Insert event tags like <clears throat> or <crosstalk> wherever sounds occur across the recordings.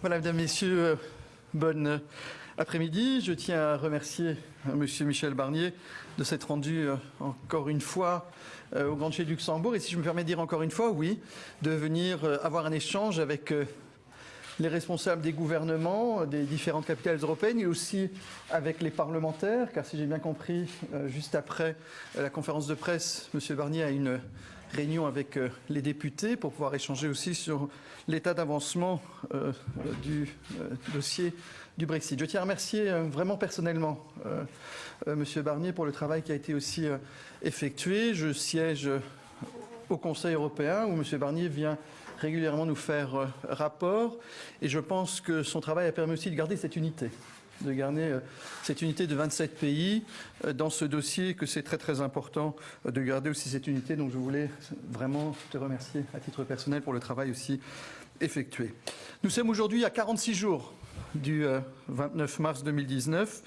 Voilà, mesdames, messieurs, euh, bonne après-midi. Je tiens à remercier euh, Monsieur Michel Barnier de s'être rendu euh, encore une fois au Grand Duché de Luxembourg. Et si je me permets de dire encore une fois, oui, de venir avoir un échange avec les responsables des gouvernements des différentes capitales européennes et aussi avec les parlementaires, car si j'ai bien compris, juste après la conférence de presse, M. Barnier a une réunion avec euh, les députés pour pouvoir échanger aussi sur l'état d'avancement euh, du euh, dossier du Brexit. Je tiens à remercier vraiment personnellement M. Barnier pour le travail qui a été aussi effectué. Je siège au Conseil européen où M. Barnier vient régulièrement nous faire rapport et je pense que son travail a permis aussi de garder cette unité de garder euh, cette unité de 27 pays euh, dans ce dossier, que c'est très très important euh, de garder aussi cette unité. Donc je voulais vraiment te remercier à titre personnel pour le travail aussi effectué. Nous sommes aujourd'hui à 46 jours du 29 mars 2019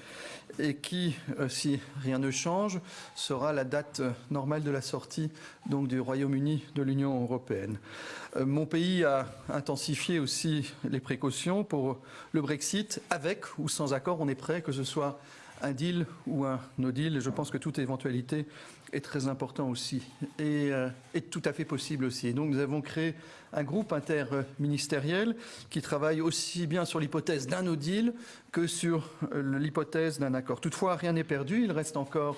et qui, si rien ne change, sera la date normale de la sortie donc, du Royaume-Uni de l'Union européenne. Euh, mon pays a intensifié aussi les précautions pour le Brexit. Avec ou sans accord, on est prêt, que ce soit un deal ou un no deal. Je pense que toute éventualité est très important aussi et euh, est tout à fait possible aussi. Et donc nous avons créé un groupe interministériel qui travaille aussi bien sur l'hypothèse d'un no deal que sur euh, l'hypothèse d'un accord. Toutefois, rien n'est perdu. Il reste encore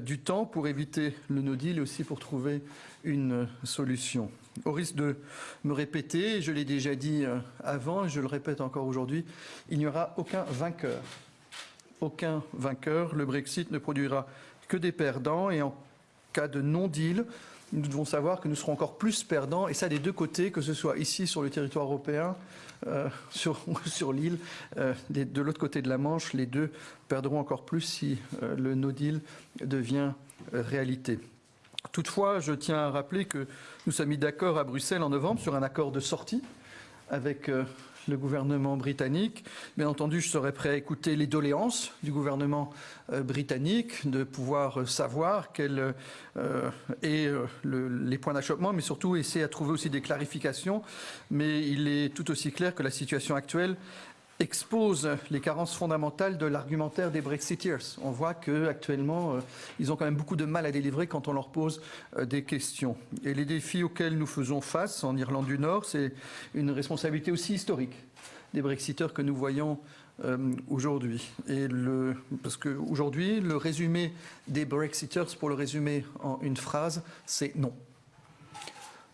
du temps pour éviter le no deal et aussi pour trouver une solution. Au risque de me répéter, je l'ai déjà dit euh, avant et je le répète encore aujourd'hui, il n'y aura aucun vainqueur. Aucun vainqueur. Le Brexit ne produira que des perdants et en cas de non-deal, nous devons savoir que nous serons encore plus perdants, et ça des deux côtés, que ce soit ici sur le territoire européen, euh, sur, <laughs> l'île, euh, de l'autre côté de la Manche, les deux perdront encore plus si le no-deal devient réalité. Toutefois, je tiens à rappeler que nous sommes mis d'accord à Bruxelles en novembre sur un accord de sortie avec euh, le gouvernement britannique. Bien entendu, je serai prêt à écouter les doléances du gouvernement euh, britannique, de pouvoir euh, savoir quels euh, est les points d'achoppement, mais surtout essayer à trouver aussi des clarifications. Mais il est tout aussi clair que la situation actuelle expose les carences fondamentales de l'argumentaire des Brexiteers. On voit qu'actuellement, euh, ils ont quand même beaucoup de mal à délivrer quand on leur pose euh, des questions. Et les défis auxquels nous faisons face en Irlande du Nord, c'est une responsabilité aussi historique des Brexiteurs que nous voyons euh, aujourd'hui. Parce qu'aujourd'hui, le résumé des Brexiteurs, pour le résumer en une phrase, c'est non.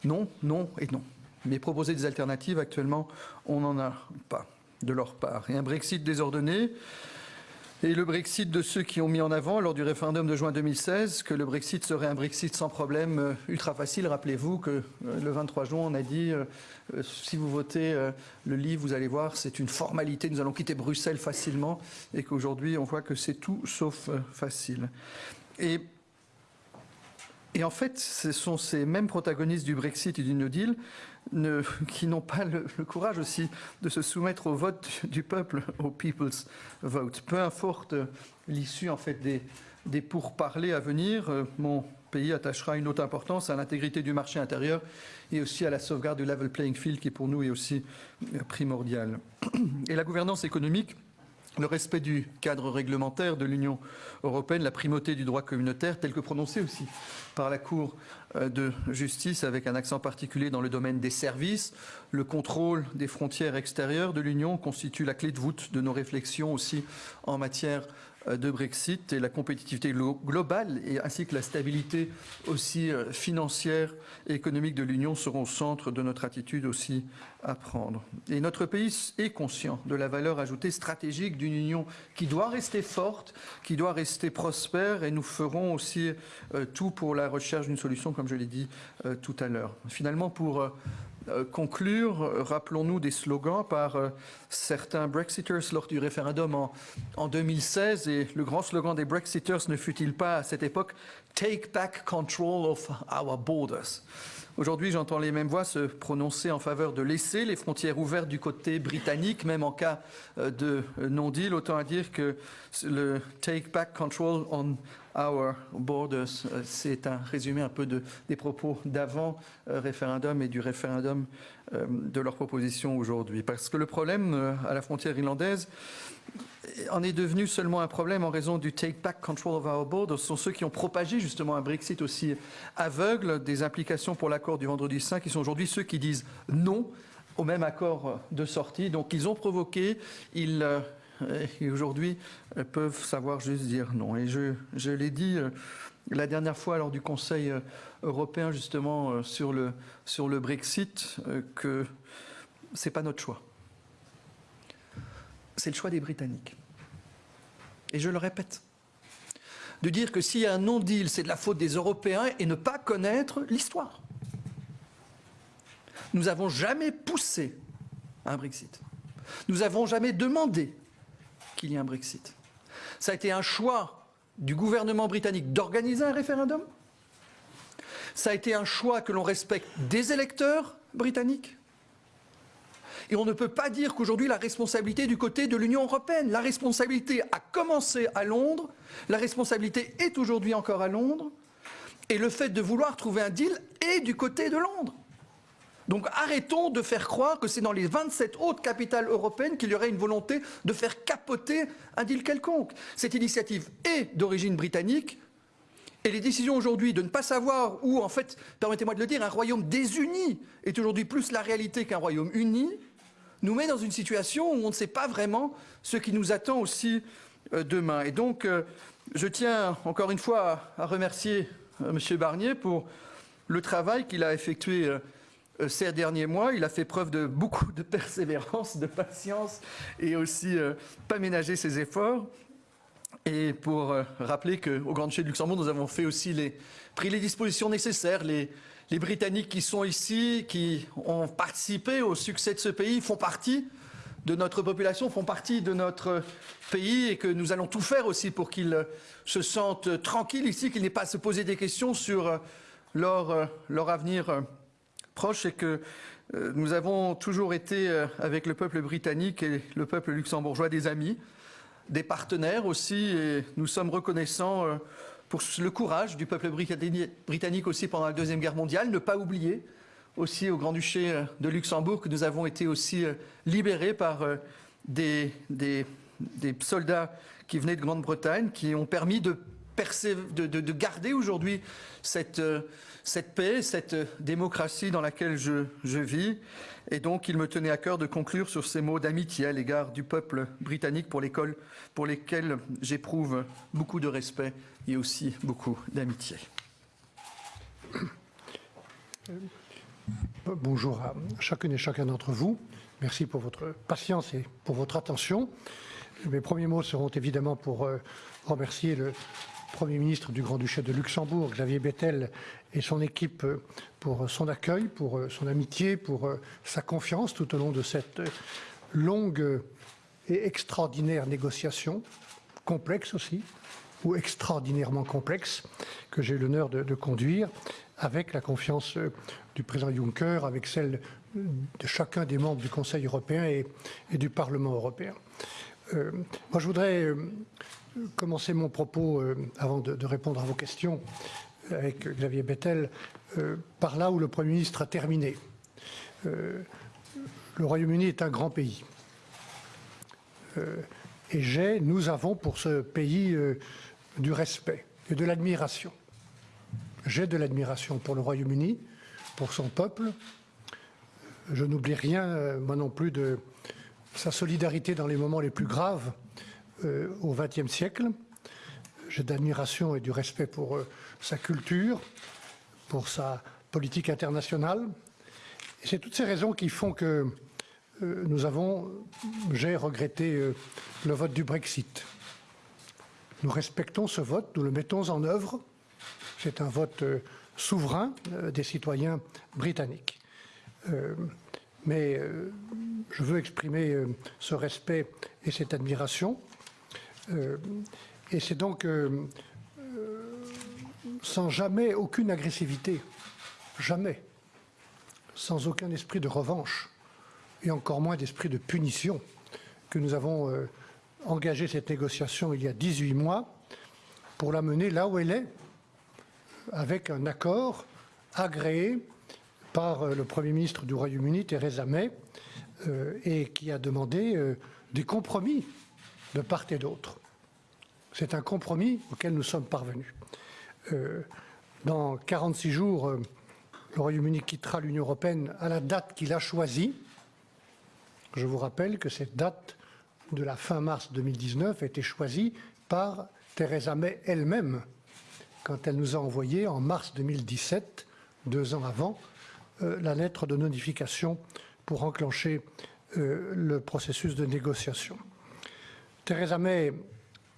Non, non et non. Mais proposer des alternatives, actuellement, on n'en a pas de leur part. Et un Brexit désordonné, et le Brexit de ceux qui ont mis en avant lors du référendum de juin 2016 que le Brexit serait un Brexit sans problème euh, ultra facile. Rappelez-vous que euh, le 23 juin, on a dit euh, si vous votez le livre, vous allez voir, c'est une formalité, nous allons quitter Bruxelles facilement et qu'aujourd'hui, on voit que c'est tout sauf facile. Et et en fait, ce sont ces mêmes protagonistes du Brexit et du No Deal <laughs> qui n'ont pas le, courage aussi de se soumettre au vote du peuple, <laughs> au people's vote. Peu importe l'issue en fait des, des pourparlers à venir, euh, mon pays attachera une haute importance à l'intégrité du marché intérieur et aussi à la sauvegarde du level playing field qui pour nous est aussi euh, primordial. <clears throat> Et la gouvernance économique le respect du cadre réglementaire de l'Union européenne, la primauté du droit communautaire, tel que prononcé aussi par la Cour euh, de justice, avec un accent particulier dans le domaine des services. Le contrôle des frontières extérieures de l'Union constitue la clé de voûte de nos réflexions aussi en matière de Brexit et la compétitivité globale et ainsi que la stabilité aussi euh, financière et économique de l'Union seront au centre de notre attitude aussi à prendre. Et notre pays est conscient de la valeur ajoutée stratégique d'une Union qui doit rester forte, qui doit rester prospère et nous ferons aussi euh, tout pour la recherche d'une solution, comme je l'ai dit tout à l'heure. Finalement, pour euh, conclure, rappelons-nous des slogans par euh, certains Brexiters lors du référendum en, en, 2016. Et le grand slogan des Brexiters ne fut-il pas à cette époque Take back control of our borders Aujourd'hui, j'entends les mêmes voix se prononcer en faveur de laisser les frontières ouvertes du côté britannique, même en cas euh, de non-deal. Autant à dire que le Take back control on our borders. C'est un résumé un peu de, des propos d'avant référendum et du référendum de leur proposition aujourd'hui. Parce que le problème à la frontière irlandaise en est devenu seulement un problème en raison du take back control of our borders. Ce sont ceux qui ont propagé justement un Brexit aussi aveugle des implications pour l'accord du vendredi saint qui sont aujourd'hui ceux qui disent non au même accord de sortie. Donc ils ont provoqué, ils euh, aujourd'hui euh, peuvent savoir juste dire non. Et je, je l'ai dit euh, la dernière fois lors du Conseil européen justement sur le, sur le Brexit que ce n'est pas notre choix. C'est le choix des Britanniques. Et je le répète, de dire que s'il y a un non-deal, c'est de la faute des Européens et ne pas connaître l'histoire. Nous n'avons jamais poussé un Brexit. Nous n'avons jamais demandé qu'il y ait un Brexit. Ça a été un choix du gouvernement britannique d'organiser un référendum. Ça a été un choix que l'on respecte des électeurs britanniques. Et on ne peut pas dire qu'aujourd'hui la responsabilité est du côté de l'Union européenne. La responsabilité a commencé à Londres, la responsabilité est aujourd'hui encore à Londres, et le fait de vouloir trouver un deal est du côté de Londres. Donc arrêtons de faire croire que c'est dans les 27 autres capitales européennes qu'il y aurait une volonté de faire capoter un deal quelconque. Cette initiative est d'origine britannique. Et les décisions aujourd'hui de ne pas savoir où, en fait, permettez-moi de le dire, un royaume désuni est aujourd'hui plus la réalité qu'un royaume uni, nous met dans une situation où on ne sait pas vraiment ce qui nous attend aussi euh, demain. Et donc, euh, je tiens encore une fois à remercier euh, M. Barnier pour le travail qu'il a effectué ces derniers mois. Il a fait preuve de beaucoup de persévérance, de patience et aussi pas ménager ses efforts. Et pour rappeler qu'au Grand Duché de Luxembourg, nous avons fait aussi les, pris les dispositions nécessaires. Les, les Britanniques qui sont ici, qui ont participé au succès de ce pays, font partie de notre population, font partie de notre pays et que nous allons tout faire aussi pour qu'ils se sentent tranquilles ici, qu'ils n'aient pas à se poser des questions sur leur, leur avenir proche, c'est que euh, nous avons toujours été, euh, avec le peuple britannique et le peuple luxembourgeois, des amis, des partenaires aussi, et nous sommes reconnaissants euh, pour le courage du peuple britannique aussi pendant la Deuxième Guerre mondiale, ne pas oublier aussi au Grand-Duché de Luxembourg que nous avons été aussi libérés par des, des, soldats qui venaient de Grande-Bretagne, qui ont permis de, de, de garder aujourd'hui cette cette paix, cette démocratie dans laquelle je, vis. Et donc, il me tenait à cœur de conclure sur ces mots d'amitié à l'égard du peuple britannique pour, pour lesquels j'éprouve beaucoup de respect et aussi beaucoup d'amitié. Bonjour à chacune et chacun d'entre vous. Merci pour votre patience et pour votre attention. Mes premiers mots seront évidemment pour euh, remercier le Premier ministre du Grand-Duché de Luxembourg, Xavier Bettel, et son équipe euh, pour son accueil, pour euh, son amitié, pour euh, sa confiance tout au long de cette longue et extraordinaire négociation, complexe aussi, ou extraordinairement complexe, que j'ai eu l'honneur de, conduire, avec la confiance du président Juncker, avec celle de chacun des membres du Conseil européen et, du Parlement européen. moi, je voudrais commencer mon propos, avant de, répondre à vos questions, avec Xavier Bettel, euh, par là où le Premier ministre a terminé. Euh, le Royaume-Uni est un grand pays. Euh, et j'ai, nous avons pour ce pays du respect et de l'admiration. J'ai de l'admiration pour le Royaume-Uni, pour son peuple. Je n'oublie rien, moi non plus, de sa solidarité dans les moments les plus graves au XXe siècle. J'ai d'admiration et du respect pour sa culture, pour sa politique internationale. C'est toutes ces raisons qui font que euh, nous avons, j'ai regretté euh, le vote du Brexit. Nous respectons ce vote, nous le mettons en œuvre. C'est un vote euh, souverain des citoyens britanniques. mais je veux exprimer ce respect et cette admiration. Et c'est donc sans jamais aucune agressivité, jamais, sans aucun esprit de revanche et encore moins d'esprit de punition, que nous avons euh, engagé cette négociation il y a 18 mois pour la mener là où elle est, avec un accord agréé par euh, le Premier ministre du Royaume-Uni, Theresa May, euh, et qui a demandé euh, des compromis de part et d'autre. C'est un compromis auquel nous sommes parvenus. dans 46 jours, le Royaume-Uni quittera l'Union européenne à la date qu'il a choisie. Je vous rappelle que cette date de la fin mars 2019 a été choisie par Theresa May elle-même quand elle nous a envoyé en mars 2017, deux ans avant, euh, la lettre de notification pour enclencher euh, le processus de négociation. Theresa May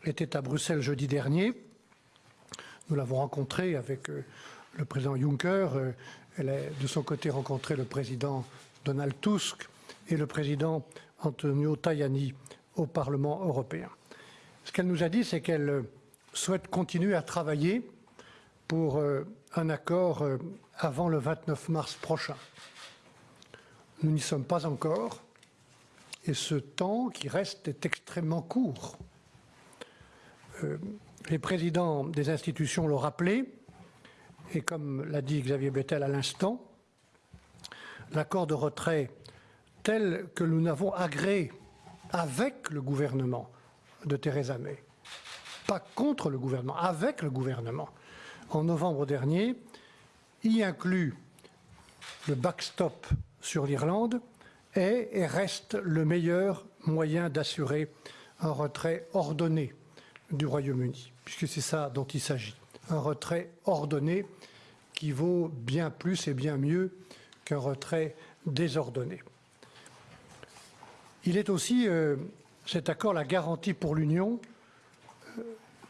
était à Bruxelles jeudi dernier. Nous l'avons rencontrée avec euh, le président Juncker. Elle a de son côté rencontré le président Donald Tusk et le président Antonio Tajani au Parlement européen. Ce qu'elle nous a dit, c'est qu'elle souhaite continuer à travailler pour un accord avant le 29 mars prochain. Nous n'y sommes pas encore et ce temps qui reste est extrêmement court. Euh, les présidents des institutions l'ont rappelé et comme l'a dit Xavier Bettel à l'instant, l'accord de retrait tel que nous n'avons agréé avec le gouvernement de Theresa May, pas contre le gouvernement, avec le gouvernement, en novembre dernier, y inclut le backstop sur l'Irlande est et reste le meilleur moyen d'assurer un retrait ordonné du Royaume-Uni, puisque c'est ça dont il s'agit. Un retrait ordonné qui vaut bien plus et bien mieux qu'un retrait désordonné. Il est aussi, euh, cet accord, la garantie pour l'Union euh,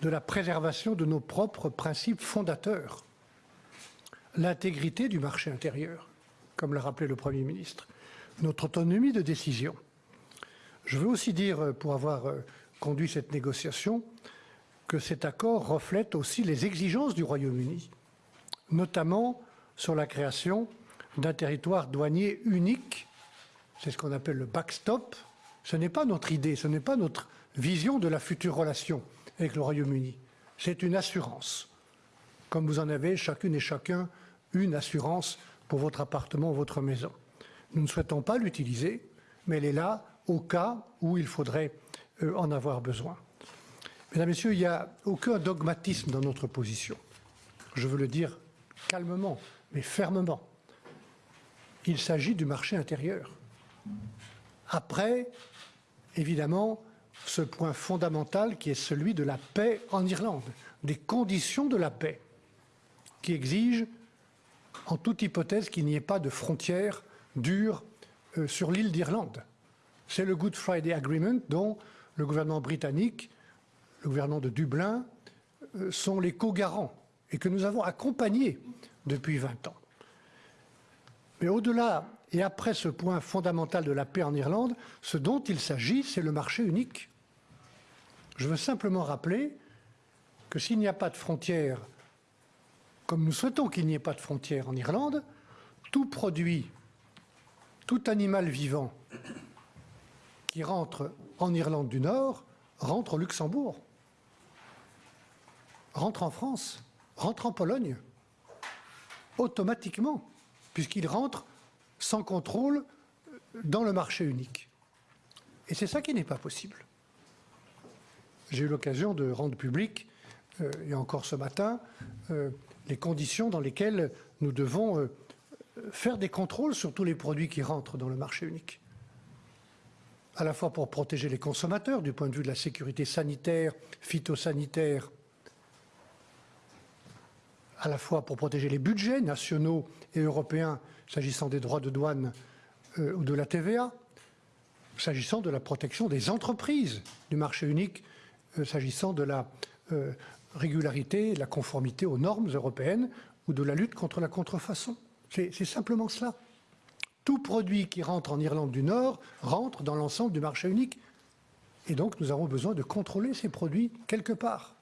de la préservation de nos propres principes fondateurs l'intégrité du marché intérieur, comme l'a rappelé le Premier ministre, notre autonomie de décision. Je veux aussi dire, euh, pour avoir euh, conduit cette négociation, que cet accord reflète aussi les exigences du Royaume-Uni, notamment sur la création d'un territoire douanier unique. C'est ce qu'on appelle le backstop. Ce n'est pas notre idée, ce n'est pas notre vision de la future relation avec le Royaume-Uni. C'est une assurance, comme vous en avez chacune et chacun une assurance pour votre appartement votre maison. Nous ne souhaitons pas l'utiliser, mais elle est là au cas où il faudrait euh, en avoir besoin. Mesdames, Messieurs, il n'y a aucun dogmatisme dans notre position. Je veux le dire calmement, mais fermement. Il s'agit du marché intérieur. Après, évidemment, ce point fondamental qui est celui de la paix en Irlande, des conditions de la paix, qui exigent en toute hypothèse qu'il n'y ait pas de frontières dures euh, sur l'île d'Irlande. C'est le Good Friday Agreement dont le gouvernement britannique, le gouvernement de Dublin, euh, sont les co-garants et que nous avons accompagné depuis 20 ans. Mais au-delà et après ce point fondamental de la paix en Irlande, ce dont il s'agit, c'est le marché unique. Je veux simplement rappeler que s'il n'y a pas de frontières comme nous souhaitons qu'il n'y ait pas de frontières en Irlande, tout produit, tout animal vivant qui rentre en Irlande du Nord rentre au Luxembourg, rentre en France, rentre en Pologne, automatiquement, puisqu'il rentre sans contrôle dans le marché unique. Et c'est ça qui n'est pas possible. J'ai eu l'occasion de rendre public, euh, et encore ce matin, euh, les conditions dans lesquelles nous devons euh, faire des contrôles sur tous les produits qui rentrent dans le marché unique. À la fois pour protéger les consommateurs du point de vue de la sécurité sanitaire, phytosanitaire, à la fois pour protéger les budgets nationaux et européens s'agissant des droits de douane euh, ou de la TVA, s'agissant de la protection des entreprises du marché unique, euh, s'agissant de la régularité, la conformité aux normes européennes ou de la lutte contre la contrefaçon. C'est simplement cela. Tout produit qui rentre en Irlande du Nord rentre dans l'ensemble du marché unique. Et donc nous avons besoin de contrôler ces produits quelque part.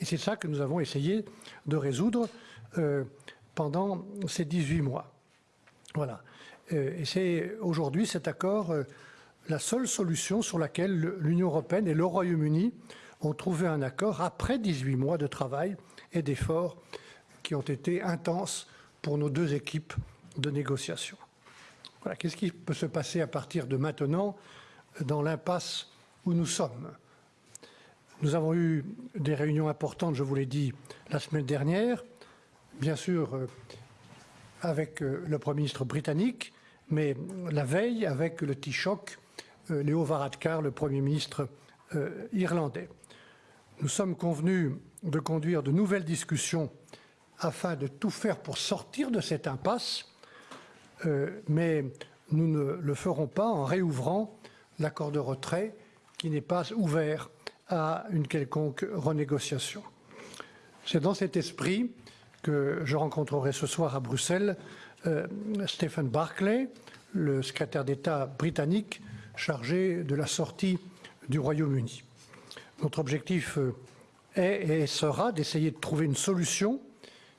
Et c'est ça que nous avons essayé de résoudre euh, pendant ces 18 mois. Voilà. Euh, et c'est aujourd'hui cet accord euh, la seule solution sur laquelle l'Union européenne et le Royaume-Uni ont trouvé un accord après 18 mois de travail et d'efforts qui ont été intenses pour nos deux équipes de négociation. Qu'est-ce qui peut se passer à partir de maintenant dans l'impasse où nous sommes? Nous avons eu des réunions importantes, je vous l'ai dit, la semaine dernière, bien sûr euh, avec euh, le Premier ministre britannique, mais la veille avec le Taoiseach euh, Léo Varadkar, le Premier ministre irlandais. Nous sommes convenus de conduire de nouvelles discussions afin de tout faire pour sortir de cette impasse, mais nous ne le ferons pas en réouvrant l'accord de retrait qui n'est pas ouvert à une quelconque renégociation. C'est dans cet esprit que je rencontrerai ce soir à Bruxelles euh, Stephen Barclay, le secrétaire d'État britannique chargé de la sortie du Royaume-Uni. Notre objectif euh, est et sera d'essayer de trouver une solution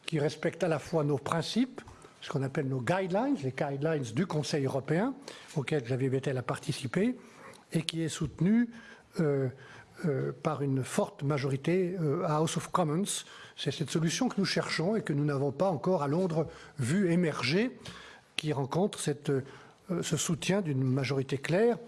qui respecte à la fois nos principes, ce qu'on appelle nos guidelines, les guidelines du Conseil européen, auxquels Xavier Bettel a participé, et qui est soutenue euh, euh, par une forte majorité euh, à House of Commons. C'est cette solution que nous cherchons et que nous n'avons pas encore à Londres vu émerger, qui rencontre ce soutien d'une majorité claire,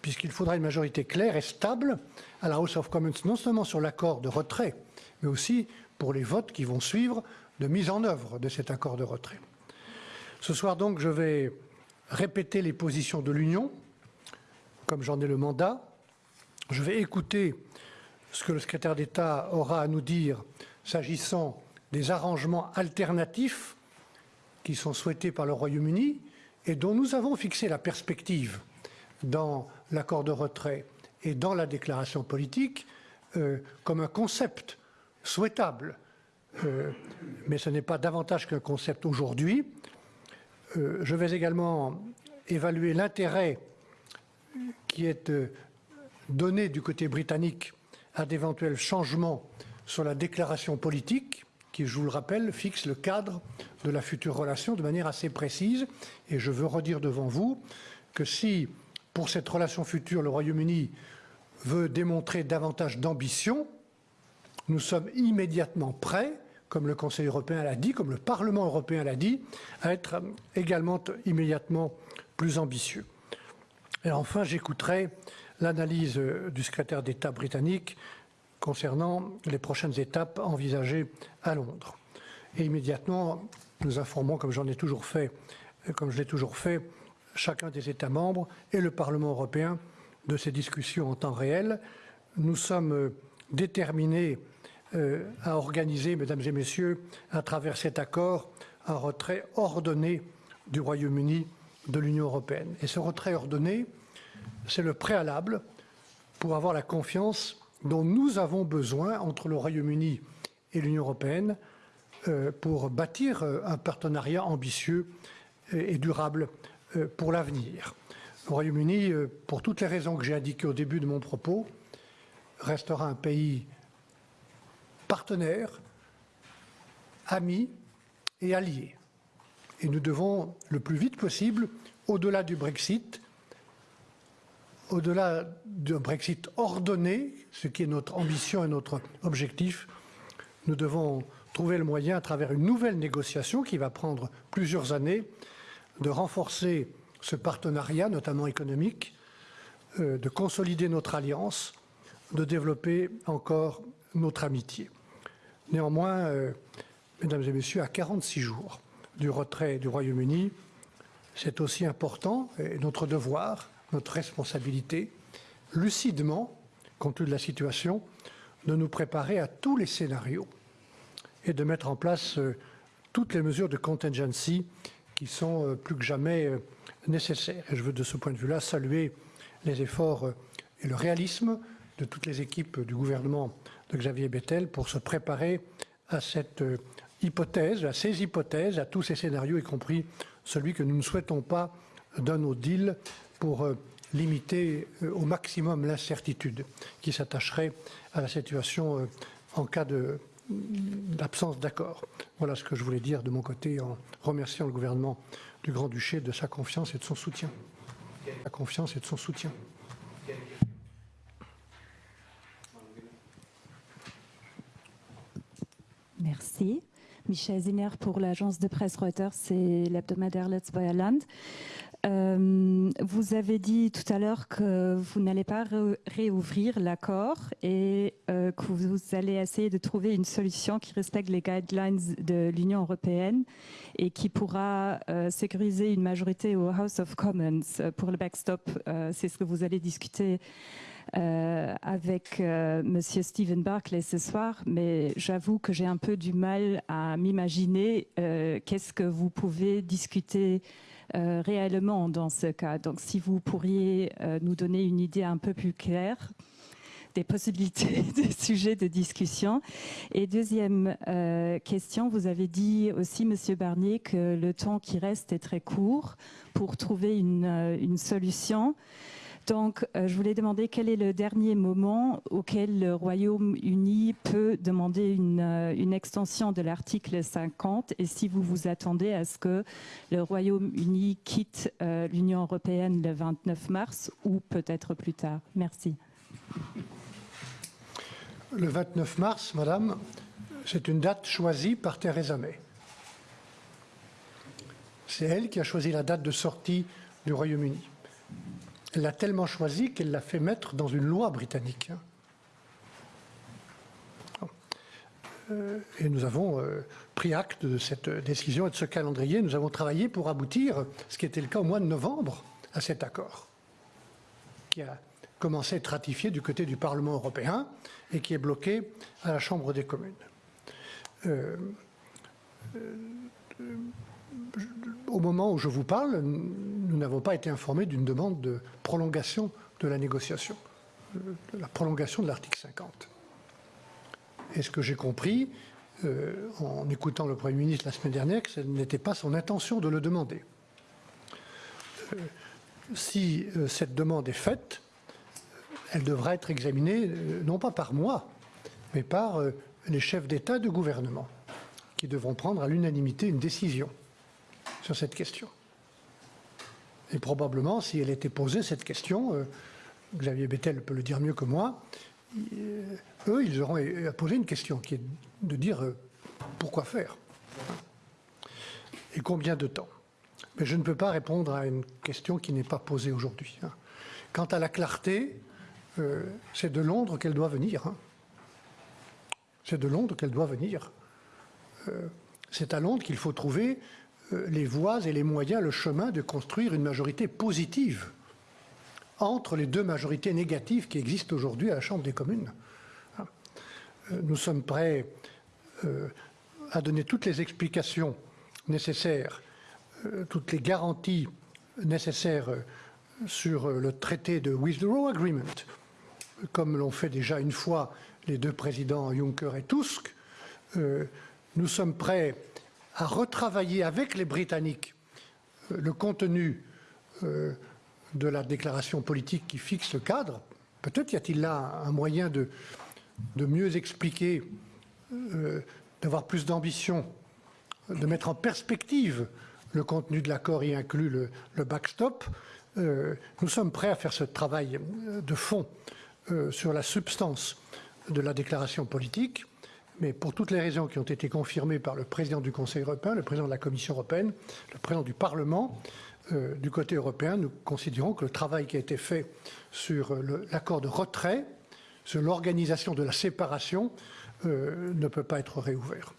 puisqu'il faudra une majorité claire et stable à la House of Commons, non seulement sur l'accord de retrait, mais aussi pour les votes qui vont suivre de mise en œuvre de cet accord de retrait. Ce soir donc, je vais répéter les positions de l'Union, comme j'en ai le mandat, je vais écouter ce que le secrétaire d'État aura à nous dire s'agissant des arrangements alternatifs qui sont souhaités par le Royaume-Uni et dont nous avons fixé la perspective dans l'accord de retrait et dans la déclaration politique euh, comme un concept souhaitable. Euh, mais ce n'est pas davantage qu'un concept aujourd'hui. Euh, je vais également évaluer l'intérêt qui est donné du côté britannique à d'éventuels changements sur la déclaration politique, qui, je vous le rappelle, fixe le cadre de la future relation de manière assez précise. Et je veux redire devant vous que si, pour cette relation future, le Royaume-Uni veut démontrer davantage d'ambition, nous sommes immédiatement prêts, comme le Conseil européen l'a dit, comme le Parlement européen l'a dit, à être également immédiatement plus ambitieux. Et enfin, j'écouterai l'analyse euh, du secrétaire d'État britannique concernant les prochaines étapes envisagées à Londres. Et immédiatement, nous informons, comme j'en ai toujours fait, euh, comme je l'ai toujours fait, chacun des États membres et le Parlement européen de ces discussions en temps réel. Nous sommes euh, à organiser, mesdames et messieurs, à travers cet accord, un retrait ordonné du Royaume-Uni de l'Union européenne. Et ce retrait ordonné, c'est le préalable pour avoir la confiance dont nous avons besoin entre le Royaume-Uni et l'Union européenne euh, pour bâtir euh, un partenariat ambitieux et durable euh, pour l'avenir. Le Royaume-Uni, pour toutes les raisons que j'ai indiquées au début de mon propos, restera un pays partenaire, ami et allié. Et nous devons, le plus vite possible, au-delà du Brexit, au-delà d'un Brexit ordonné, ce qui est notre ambition et notre objectif, nous devons trouver le moyen, à travers une nouvelle négociation qui va prendre plusieurs années, de renforcer ce partenariat, notamment économique, euh, de consolider notre alliance, de développer encore notre amitié. Néanmoins, euh, mesdames et messieurs, à 46 jours du retrait du Royaume-Uni, c'est aussi important, et notre devoir, notre responsabilité, lucidement, compte tenu de la situation, de nous préparer à tous les scénarios et de mettre en place euh, toutes les mesures de contingency qui sont euh, plus que jamais nécessaires. Et je veux de ce point de vue-là saluer les efforts et le réalisme de toutes les équipes du gouvernement de Xavier Bettel pour se préparer à cette hypothèse, à ces hypothèses, à tous ces scénarios, y compris celui que nous ne souhaitons pas d'un no deal pour euh, limiter euh, au maximum l'incertitude qui s'attacherait à la situation euh, en cas d'absence d'accord. Voilà ce que je voulais dire de mon côté en remerciant le gouvernement du Grand-Duché de sa confiance et de son soutien. La confiance et de son soutien. Merci. Michel Ziner pour l'agence de presse Reuters et l'hebdomadaire Let's Land. Euh, vous avez dit tout à l'heure que vous n'allez pas réouvrir l'accord et euh, que vous allez essayer de trouver une solution qui respecte les guidelines de l'Union européenne et qui pourra euh, sécuriser une majorité au House of Commons pour le backstop. C'est ce que vous allez discuter euh, avec euh, Monsieur Stephen Barclay ce soir, mais j'avoue que j'ai un peu du mal à m'imaginer euh, qu'est-ce que vous pouvez discuter réellement dans ce cas. Donc, si vous pourriez nous donner une idée un peu plus claire des possibilités <laughs> des sujets de discussion. Et deuxième question, vous avez dit aussi, Monsieur Barnier, que le temps qui reste est très court pour trouver une solution. Donc, euh, je voulais demander quel est le dernier moment auquel le Royaume-Uni peut demander une, euh, extension de l'article 50 et si vous vous attendez à ce que le Royaume-Uni quitte euh, l'Union européenne le 29 mars ou peut-être plus tard. Merci. Le 29 mars, Madame, c'est une date choisie par Theresa May. C'est elle qui a choisi la date de sortie du Royaume-Uni. Elle l'a tellement choisi qu'elle l'a fait mettre dans une loi britannique. Euh, et nous avons euh, pris acte de cette décision et de ce calendrier. Nous avons travaillé pour aboutir, ce qui était le cas au mois de novembre, à cet accord, qui a commencé à être ratifié du côté du Parlement européen et qui est bloqué à la Chambre des communes. Euh, au moment où je vous parle, nous n'avons pas été informés d'une demande de prolongation de la négociation, de la prolongation de l'article 50. Et ce que j'ai compris, euh, en écoutant le Premier ministre la semaine dernière, que ce n'était pas son intention de le demander? Euh, si euh, cette demande est faite, elle devra être examinée non pas par moi, mais par les chefs d'État de gouvernement, qui devront prendre à l'unanimité une décision sur cette question. Et probablement, si elle était posée, cette question, euh, Xavier Bettel peut le dire mieux que moi, euh, eux, ils auront à poser une question qui est de dire euh, pourquoi faire et combien de temps. Mais je ne peux pas répondre à une question qui n'est pas posée aujourd'hui. Hein. Quant à la clarté, c'est de Londres qu'elle doit venir. Hein. C'est de Londres qu'elle doit venir. c'est à Londres qu'il faut trouver les voies et les moyens, le chemin de construire une majorité positive entre les deux majorités négatives qui existent aujourd'hui à la Chambre des communes. Euh, nous sommes prêts euh, à donner toutes les explications nécessaires, toutes les garanties nécessaires sur le traité de Withdrawal Agreement, comme l'ont fait déjà une fois les deux présidents Juncker et Tusk. Nous sommes prêts à retravailler avec les Britanniques euh, le contenu euh, de la déclaration politique qui fixe le cadre. Peut-être y a-t-il là un moyen de, mieux expliquer, euh, d'avoir plus d'ambition, de mettre en perspective le contenu de l'accord, y inclut le, backstop. nous sommes prêts à faire ce travail de fond sur la substance de la déclaration politique mais pour toutes les raisons qui ont été confirmées par le président du Conseil européen, le président de la Commission européenne, le président du Parlement, euh, du côté européen, nous considérons que le travail qui a été fait sur l'accord de retrait, sur l'organisation de la séparation, euh, ne peut pas être réouvert.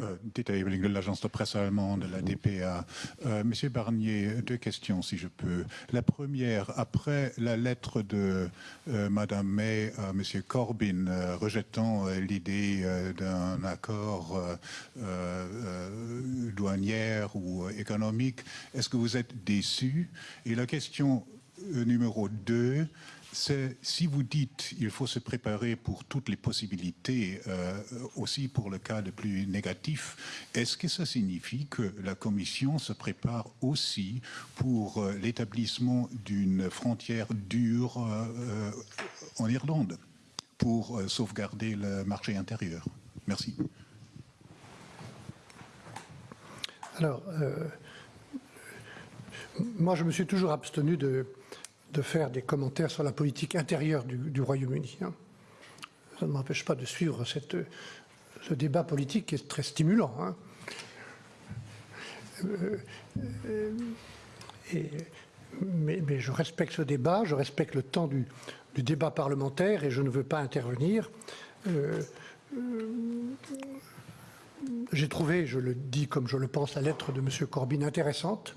Euh, de l'agence de presse allemande, la DPA. Euh, Monsieur Barnier, deux questions si je peux. La première, après la lettre de euh, Madame May à Monsieur Corbyn rejetant l'idée d'un accord douanière ou économique, est-ce que vous êtes déçu? Et la question numéro deux, si vous dites qu'il faut se préparer pour toutes les possibilités, euh, aussi pour le cas le plus négatif, est-ce que ça signifie que la Commission se prépare aussi pour euh, l'établissement d'une frontière dure euh, en Irlande pour sauvegarder le marché intérieur? Merci. Alors, moi je me suis toujours abstenu de de faire des commentaires sur la politique intérieure du, Royaume-Uni. Hein. Ça ne m'empêche pas de suivre cette, ce débat politique qui est très stimulant. Hein. Euh, euh, mais, je respecte ce débat, je respecte le temps du, débat parlementaire et je ne veux pas intervenir. Euh, j'ai trouvé, je le dis comme je le pense, la lettre de M. Corbyn intéressante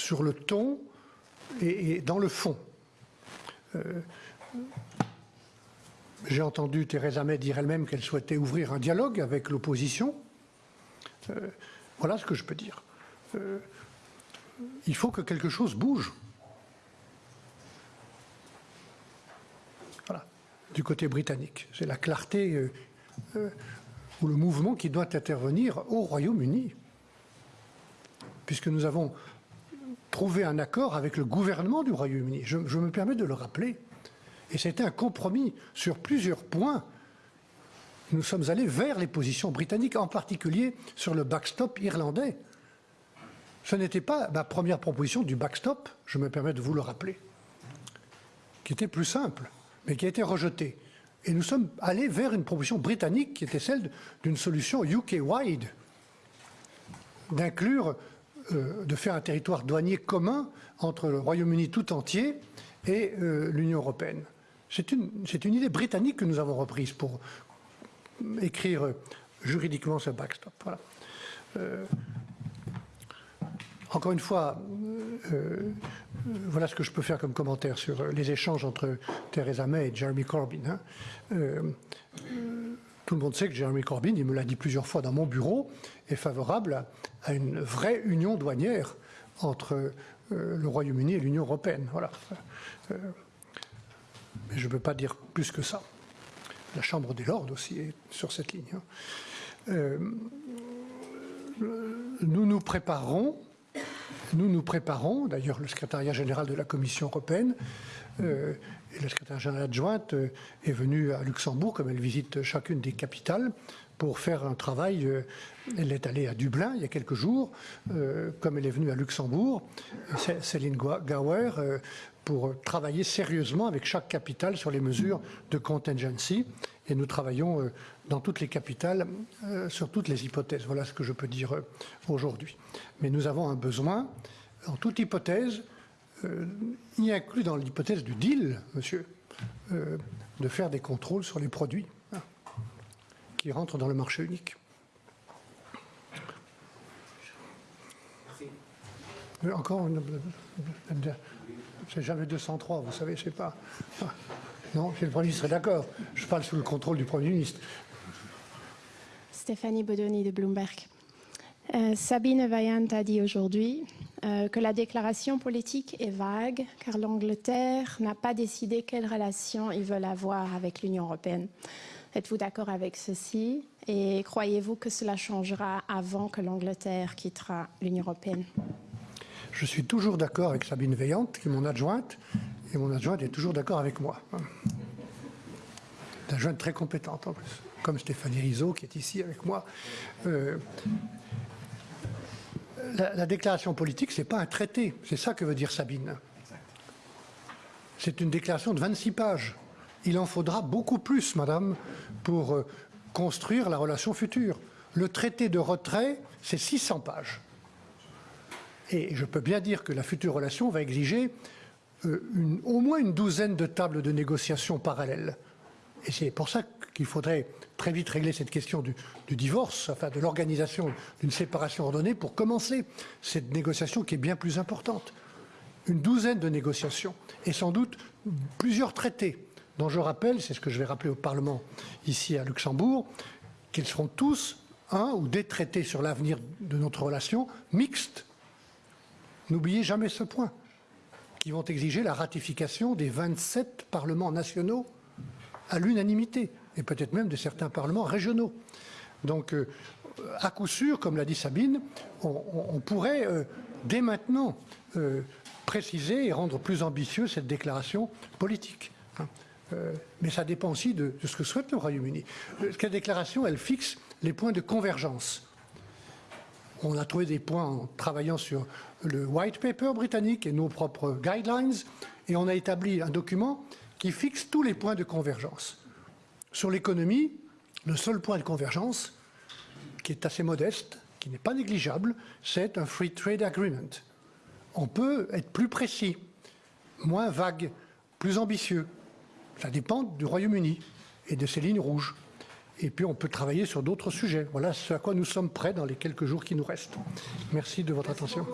sur le ton et, dans le fond. J'ai entendu Theresa May dire elle-même qu'elle souhaitait ouvrir un dialogue avec l'opposition. Euh, voilà ce que je peux dire. Euh, il faut que quelque chose bouge. Voilà, du côté britannique. C'est la clarté euh, ou le mouvement qui doit intervenir au Royaume-Uni. Puisque nous avons trouvé un accord avec le gouvernement du Royaume-Uni. je me permets de le rappeler. Et c'était un compromis sur plusieurs points. Nous sommes allés vers les positions britanniques, en particulier sur le backstop irlandais. Ce n'était pas ma première proposition du backstop, je me permets de vous le rappeler, qui était plus simple, mais qui a été rejetée. Et nous sommes allés vers une proposition britannique qui était celle d'une solution UK-wide, d'inclure, euh, de faire un territoire douanier commun entre le Royaume-Uni tout entier et euh, l'Union européenne. C'est une, une, idée britannique que nous avons reprise pour écrire juridiquement ce backstop. Voilà. Euh, encore une fois, euh, euh, voilà ce que je peux faire comme commentaire sur les échanges entre Theresa May et Jeremy Corbyn. Hein. Tout le monde sait que Jeremy Corbyn, il me l'a dit plusieurs fois dans mon bureau, est favorable à, une vraie union douanière entre le Royaume-Uni et l'Union européenne. Voilà. Mais je ne peux pas dire plus que ça. La Chambre des Lords aussi est sur cette ligne. Hein. Euh, nous nous préparons, nous nous préparons, d'ailleurs le secrétariat général de la Commission européenne euh, la secrétaire générale adjointe euh, est venue à Luxembourg, comme elle visite chacune des capitales, pour faire un travail. elle est allée à Dublin il y a quelques jours, comme elle est venue à Luxembourg. Céline Gauer pour travailler sérieusement avec chaque capitale sur les mesures de contingency. Et nous travaillons euh, dans toutes les capitales euh, sur toutes les hypothèses. Voilà ce que je peux dire euh, aujourd'hui. Mais nous avons un besoin, en toute hypothèse, y inclus dans l'hypothèse du deal, monsieur, de faire des contrôles sur les produits hein, qui rentrent dans le marché unique. Encore une, c'est jamais 203, vous savez, c'est pas. Non, le Premier ministre est d'accord. Je parle sous le contrôle du Premier ministre. Stéphanie Bodoni de Bloomberg. Euh, Sabine Vaillant a dit aujourd'hui euh, que la déclaration politique est vague car l'Angleterre n'a pas décidé quelle relation ils veulent avoir avec l'Union européenne. Êtes-vous d'accord avec ceci? Et croyez-vous que cela changera avant que l'Angleterre quittera l'Union européenne? Je suis toujours d'accord avec Sabine Veillante, qui est mon adjointe, et mon adjointe est toujours d'accord avec moi. Une adjointe très compétente en plus, comme Stéphanie Rizzo, qui est ici avec moi. Euh, la, déclaration politique, ce n'est pas un traité, c'est ça que veut dire Sabine. C'est une déclaration de 26 pages. Il en faudra beaucoup plus, madame, pour euh, construire la relation future. Le traité de retrait, c'est 600 pages. Et je peux bien dire que la future relation va exiger euh, au moins une douzaine de tables de négociation parallèles. Et c'est pour ça qu'il faudrait très vite régler cette question du, divorce, enfin de l'organisation d'une séparation ordonnée pour commencer cette négociation qui est bien plus importante. Une douzaine de négociations et sans doute plusieurs traités dont je rappelle, c'est ce que je vais rappeler au Parlement ici à Luxembourg, qu'ils seront tous un ou des traités sur l'avenir de notre relation mixtes N'oubliez jamais ce point, qui vont exiger la ratification des 27 parlements nationaux à l'unanimité, et peut-être même de certains parlements régionaux. Donc, euh, à coup sûr, comme l'a dit Sabine, on, pourrait euh, dès maintenant euh, préciser et rendre plus ambitieux cette déclaration politique. Hein. mais ça dépend aussi de, ce que souhaite le Royaume-Uni. Cette déclaration, elle fixe les points de convergence? On a trouvé des points en travaillant sur le white paper britannique et nos propres guidelines, et on a établi un document qui fixe tous les points de convergence. Sur l'économie, le seul point de convergence, qui est assez modeste, qui n'est pas négligeable, c'est un Free Trade Agreement. On peut être plus précis, moins vague, plus ambitieux. Ça dépend du Royaume-Uni et de ses lignes rouges. Et puis on peut travailler sur d'autres sujets. Voilà ce à quoi nous sommes prêts dans les quelques jours qui nous restent. Merci de votre attention.